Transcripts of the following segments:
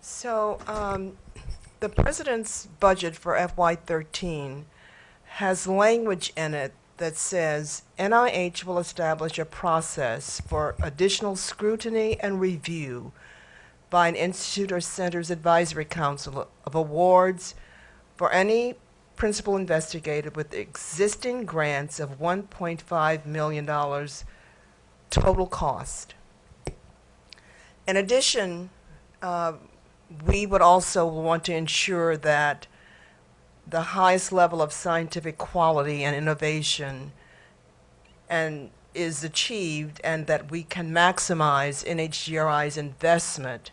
So, um, the president's budget for FY thirteen has language in it that says NIH will establish a process for additional scrutiny and review by an institute or center's advisory council of awards for any principal investigator with existing grants of one point five million dollars total cost. In addition, uh, we would also want to ensure that the highest level of scientific quality and innovation and is achieved and that we can maximize NHGRI's investment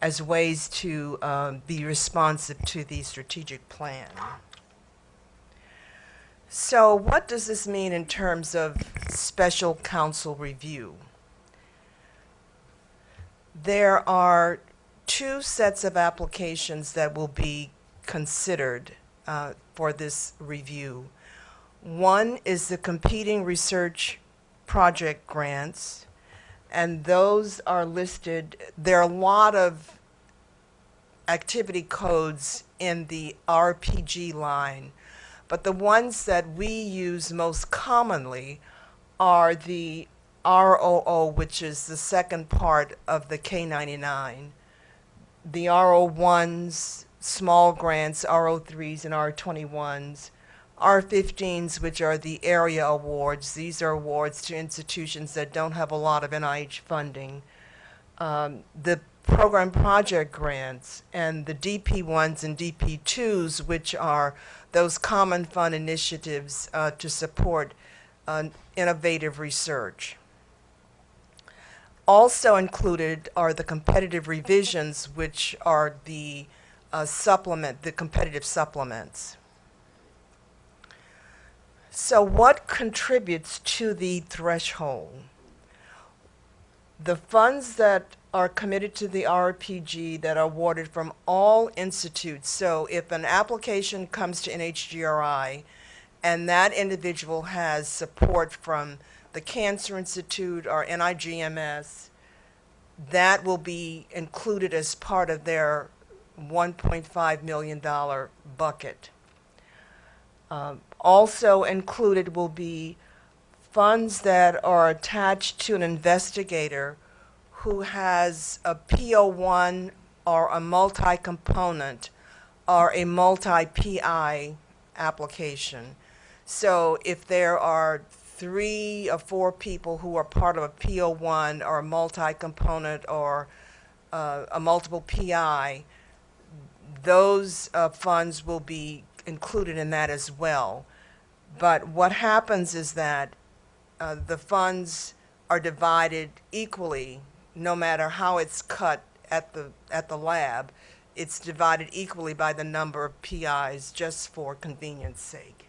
as ways to um, be responsive to the strategic plan. So what does this mean in terms of special council review? There are two sets of applications that will be considered uh, for this review. One is the competing research project grants, and those are listed. There are a lot of activity codes in the RPG line, but the ones that we use most commonly are the R00, which is the second part of the K99, the R01s, small grants, R03s and R21s, R15s, which are the area awards. These are awards to institutions that don't have a lot of NIH funding. Um, the program project grants and the DP1s and DP2s, which are those common fund initiatives uh, to support uh, innovative research. Also included are the competitive revisions, which are the uh, supplement, the competitive supplements. So what contributes to the threshold? The funds that are committed to the RPG that are awarded from all institutes. So if an application comes to NHGRI and that individual has support from the Cancer Institute or NIGMS, that will be included as part of their $1.5 million bucket. Um, also included will be funds that are attached to an investigator who has a P01 or a multi-component or a multi-PI application. So if there are three or four people who are part of a P01 or a multi-component or uh, a multiple PI, those uh, funds will be included in that as well. But what happens is that uh, the funds are divided equally, no matter how it's cut at the, at the lab. It's divided equally by the number of PIs just for convenience sake.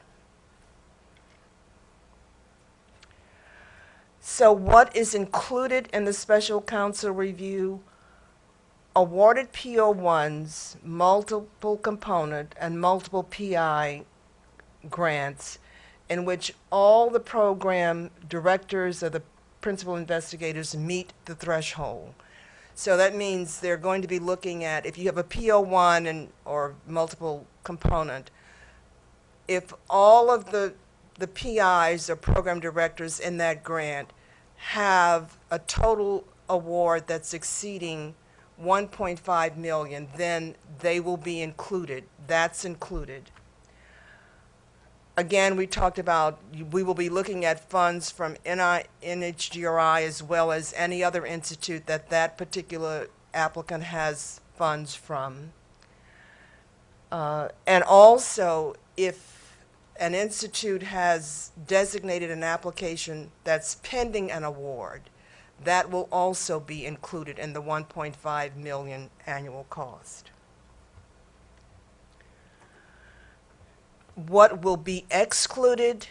So what is included in the special council review? Awarded P01s, multiple component, and multiple PI grants in which all the program directors or the principal investigators meet the threshold. So that means they're going to be looking at, if you have a P01 and, or multiple component, if all of the, the PIs or program directors in that grant have a total award that's exceeding 1.5 million, then they will be included. That's included. Again, we talked about, we will be looking at funds from NHGRI as well as any other institute that that particular applicant has funds from. Uh, and also, if an institute has designated an application that's pending an award, that will also be included in the 1.5 million annual cost. What will be excluded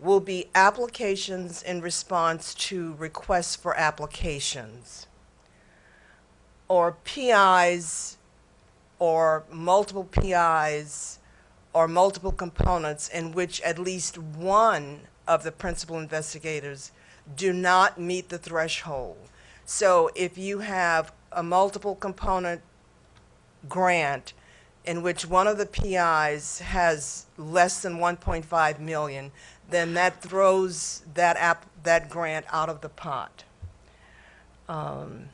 will be applications in response to requests for applications or PIs or multiple PIs or multiple components in which at least one of the principal investigators do not meet the threshold. So if you have a multiple component grant in which one of the PIs has less than 1.5 million, then that throws that app, that grant out of the pot. Um,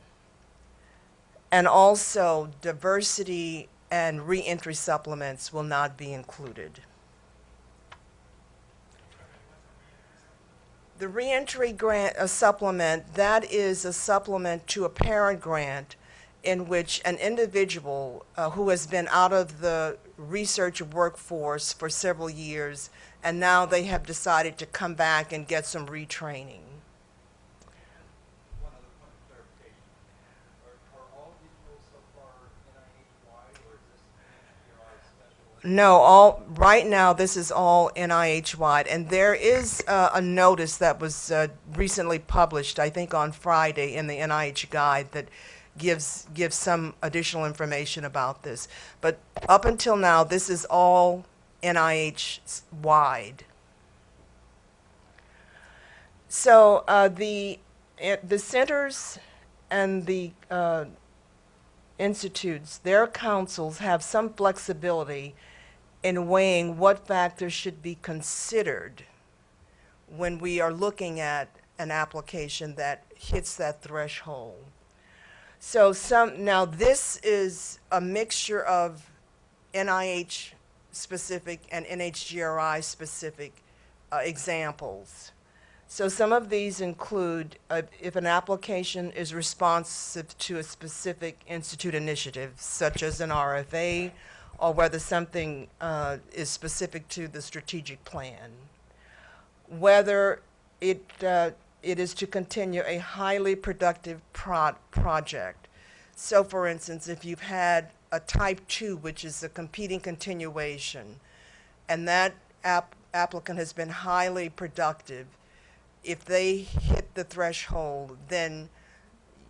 And also, diversity and reentry supplements will not be included. The reentry grant, a supplement, that is a supplement to a parent grant in which an individual uh, who has been out of the research workforce for several years and now they have decided to come back and get some retraining. One other point of clarification. Are, are all of these rules so far NIH-wide, or is this NHGRI special? No, all, right now, this is all NIH-wide, and there is uh, a notice that was uh, recently published, I think on Friday, in the NIH Guide that gives, gives some additional information about this. But up until now, this is all NIH-wide. So uh, the, eh, the centers and the uh, institutes, their councils have some flexibility in weighing what factors should be considered when we are looking at an application that hits that threshold. So some, now this is a mixture of NIH specific and NHGRI specific uh, examples. So some of these include uh, if an application is responsive to a specific institute initiative, such as an RFA, or whether something uh, is specific to the strategic plan. Whether it, uh, it is to continue a highly productive pro- project. So for instance, if you've had a type two, which is a competing continuation, and that app- applicant has been highly productive, if they hit the threshold, then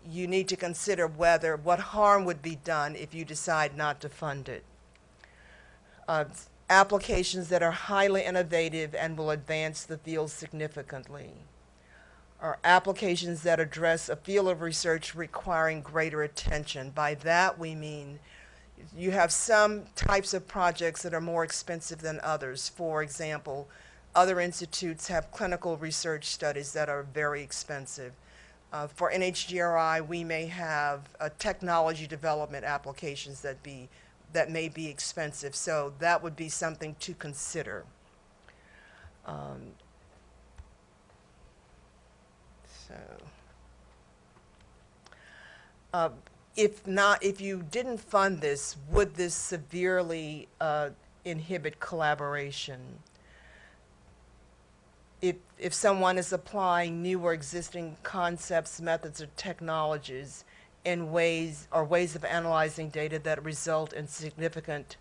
you need to consider whether, what harm would be done if you decide not to fund it. Uh, applications that are highly innovative and will advance the field significantly. Or applications that address a field of research requiring greater attention. By that, we mean you have some types of projects that are more expensive than others. For example, other institutes have clinical research studies that are very expensive. Uh, for NHGRI, we may have uh, technology development applications that be that may be expensive. So that would be something to consider. Um, so, uh, if not, if you didn't fund this, would this severely uh, inhibit collaboration? If, if someone is applying new or existing concepts, methods, or technologies in ways, or ways of analyzing data that result in significant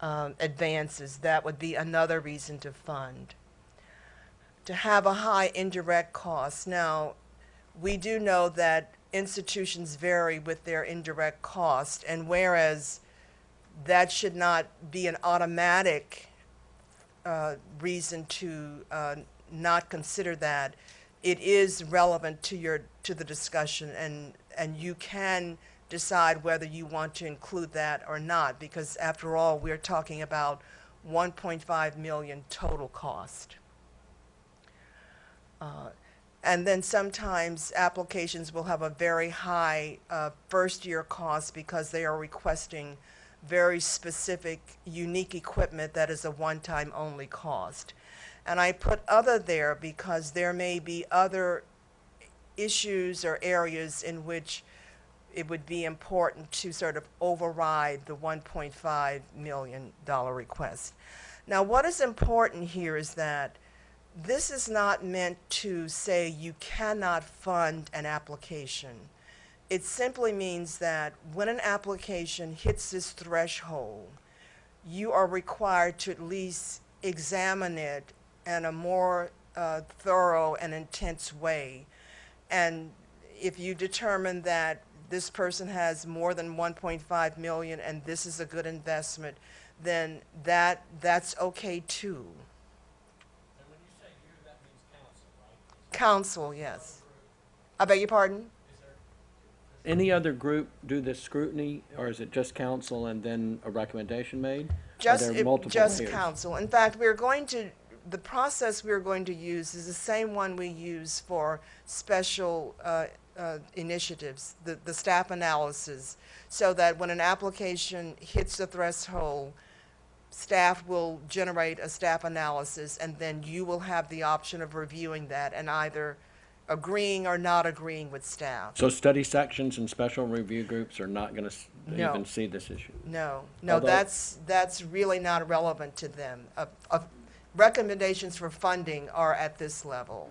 um, advances, that would be another reason to fund. To have a high indirect cost. Now, we do know that institutions vary with their indirect cost, and whereas that should not be an automatic uh, reason to uh, not consider that, it is relevant to your to the discussion, and and you can decide whether you want to include that or not, because after all, we're talking about 1.5 million total cost. Uh, and then sometimes applications will have a very high uh, first-year cost because they are requesting very specific, unique equipment that is a one-time only cost. And I put other there because there may be other issues or areas in which it would be important to sort of override the $1.5 million request. Now, what is important here is that this is not meant to say you cannot fund an application. It simply means that when an application hits this threshold, you are required to at least examine it in a more uh, thorough and intense way. And if you determine that this person has more than 1.5 million and this is a good investment, then that, that's okay too. And when you say you, that means council, right? Council, yes. I beg your pardon? Is there, does any other group do this scrutiny, or is it just council and then a recommendation made? Are Just, there if- multiple just layers? council. In fact, we're going to, the process we're going to use is the same one we use for special uh, uh, initiatives, the, the staff analysis, so that when an application hits the threshold, staff will generate a staff analysis, and then you will have the option of reviewing that and either agreeing or not agreeing with staff. So study sections and special review groups are not gonna No. even see this issue? No, no, Although- that's, that's really not relevant to them. Uh, uh, Recommendations for funding are at this level.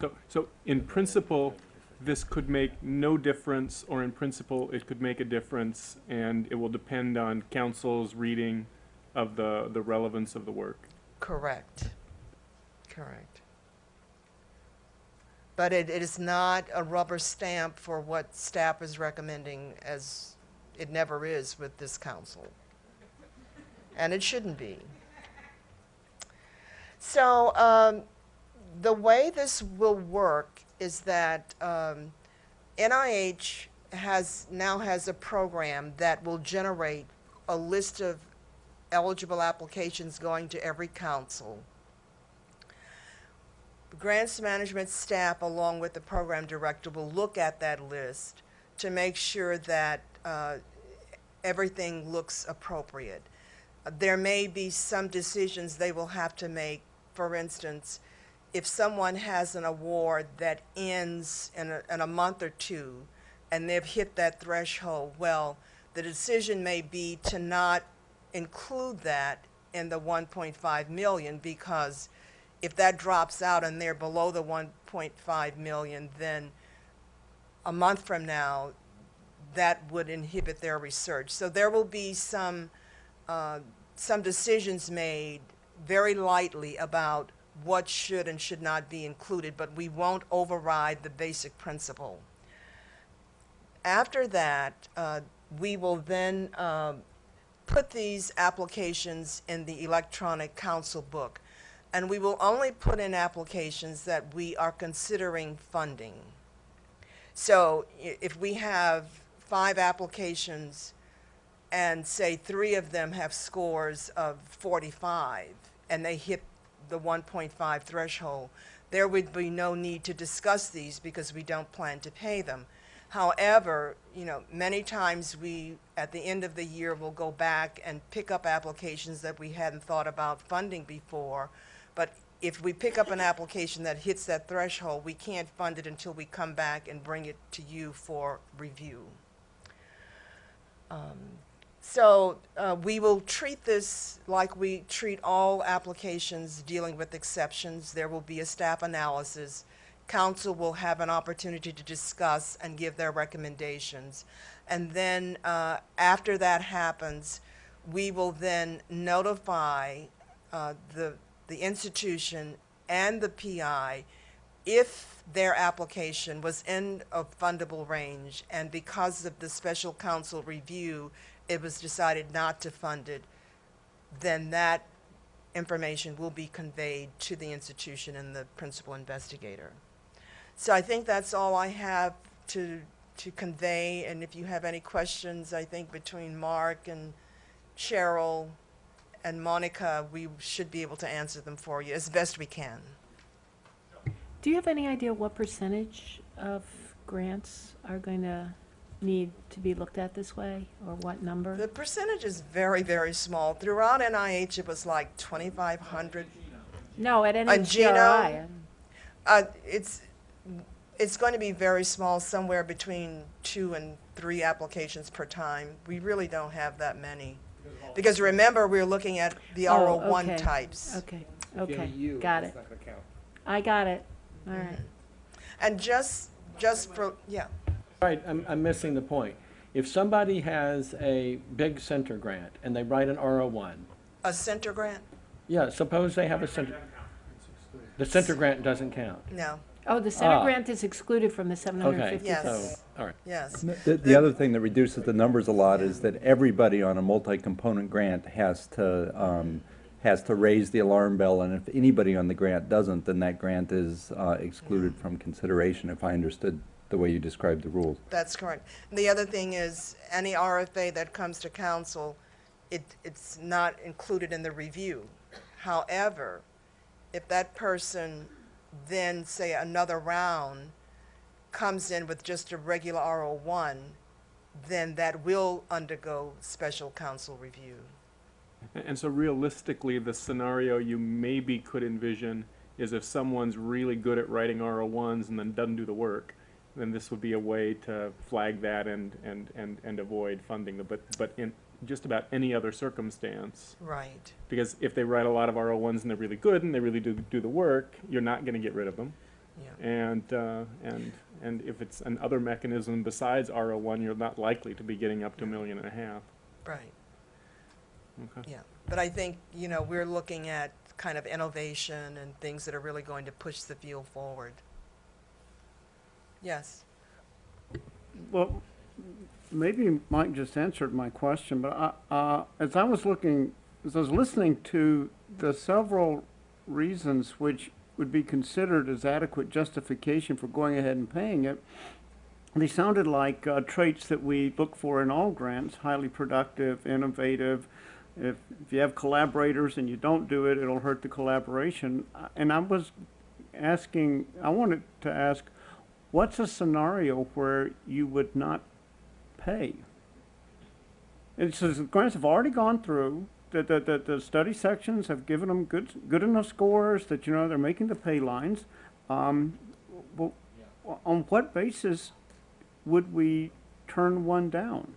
So, so in principle, this could make no difference, or in principle, it could make a difference, and it will depend on council's reading of the, the relevance of the work. Correct. Correct. But it, it is not a rubber stamp for what staff is recommending, as it never is with this council. And it shouldn't be. So, um, the way this will work is that, um, NIH has, now has a program that will generate a list of eligible applications going to every council. Grants management staff, along with the program director, will look at that list to make sure that uh, everything looks appropriate. There may be some decisions they will have to make. For instance, if someone has an award that ends in a, in a month or two, and they've hit that threshold, well, the decision may be to not include that in the 1.5 million because if that drops out and they're below the 1.5 million, then a month from now, that would inhibit their research. So there will be some, uh, some decisions made very lightly about what should and should not be included, but we won't override the basic principle. After that, uh, we will then um, put these applications in the electronic council book. And we will only put in applications that we are considering funding. So if we have five applications and say three of them have scores of 45 and they hit the 1.5 threshold, there would be no need to discuss these because we don't plan to pay them. However, you know, many times we, at the end of the year, will go back and pick up applications that we hadn't thought about funding before. But if we pick up an application that hits that threshold, we can't fund it until we come back and bring it to you for review. Um, So uh, we will treat this like we treat all applications dealing with exceptions. There will be a staff analysis. Council will have an opportunity to discuss and give their recommendations. And then, uh, after that happens, we will then notify uh, the, the institution and the PI if their application was in a fundable range, and because of the special council review, it was decided not to fund it, then that information will be conveyed to the institution and the principal investigator. So I think that's all I have to, to convey, and if you have any questions, I think between Mark and Cheryl and Monica, we should be able to answer them for you as best we can. Do you have any idea what percentage of grants are going to need to be looked at this way, or what number? The percentage is very, very small. Throughout NIH, it was like 2,500. No, at On Gino? NHGRI. Uh, it's, it's going to be very small, somewhere between two and three applications per time. We really don't have that many. Because remember, we're looking at the Oh, RO1 okay. types. Okay, okay, got it. I got it, all right. And just, just for, yeah, Right, I'm, I'm missing the point. If somebody has a big center grant and they write an R01, a center grant? yeah, suppose they have a center, the center grant doesn't count. No, Oh, the center Ah. grant is excluded from the seven hundred and Okay, fifty? Yes. so, all right. yes. The, the other thing that reduces the numbers a lot is that everybody on a multi-component grant has to, um, has to raise the alarm bell, and if anybody on the grant doesn't, then that grant is uh, excluded from consideration, if I understood the way you described the rules. That's correct. And The other thing is, any RFA that comes to council, it, it's not included in the review. However, if that person then, say, another round comes in with just a regular RO one, then that will undergo special council review. A- And so realistically, the scenario you maybe could envision is if someone's really good at writing RO ones and then doesn't do the work, then this would be a way to flag that and, and, and, and avoid funding them. But, but in just about any other circumstance, Right, because if they write a lot of RO ones and they're really good and they really do, do the work, you're not gonna get rid of them. yeah. And, uh, and, and if it's an other mechanism besides RO one, you're not likely to be getting up to a million and a half. Right, Okay. yeah. But I think, you know, we're looking at kind of innovation and things that are really going to push the field forward. Yes, Well, maybe Mike just answered my question, but I, uh, as I was looking, as I was listening to the several reasons which would be considered as adequate justification for going ahead and paying it, they sounded like uh, traits that we look for in all grants, highly productive, innovative. If, if you have collaborators and you don't do it, it'll hurt the collaboration. And I was asking, I wanted to ask, what's a scenario where you would not pay? And so the grants have already gone through, the, the, the, the study sections have given them good, good enough scores that, you know, they're making the pay lines. Um, well, on what basis would we turn one down?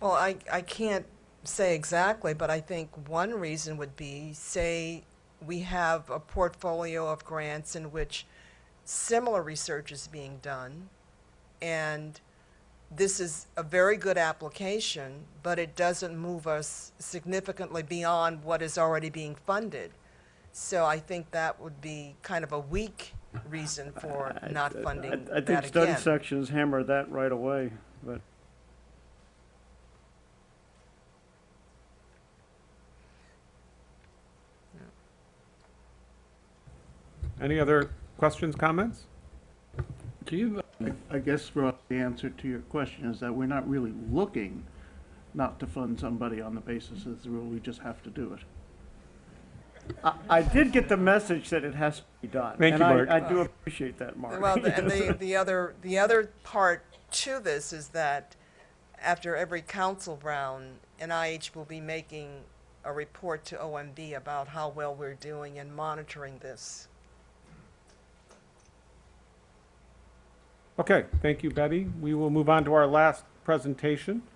well, I, I can't say exactly, but I think one reason would be, say, we have a portfolio of grants in which similar research is being done, and this is a very good application, but it doesn't move us significantly beyond what is already being funded. So I think that would be kind of a weak reason for I- not I- funding I, I that think study again. sections hammer that right away, but. Any other questions, comments? Do you, I guess, Ross, the answer to your question is that we're not really looking not to fund somebody on the basis of the rule, we just have to do it. I, I did get the message that it has to be done. Thank and you, I- Mark. I do appreciate that, Mark. Well, the- and the, the other, the other part to this is that after every council round, NIH will be making a report to OMB about how well we're doing in monitoring this. Okay, thank you, Betty. We will move on to our last presentation.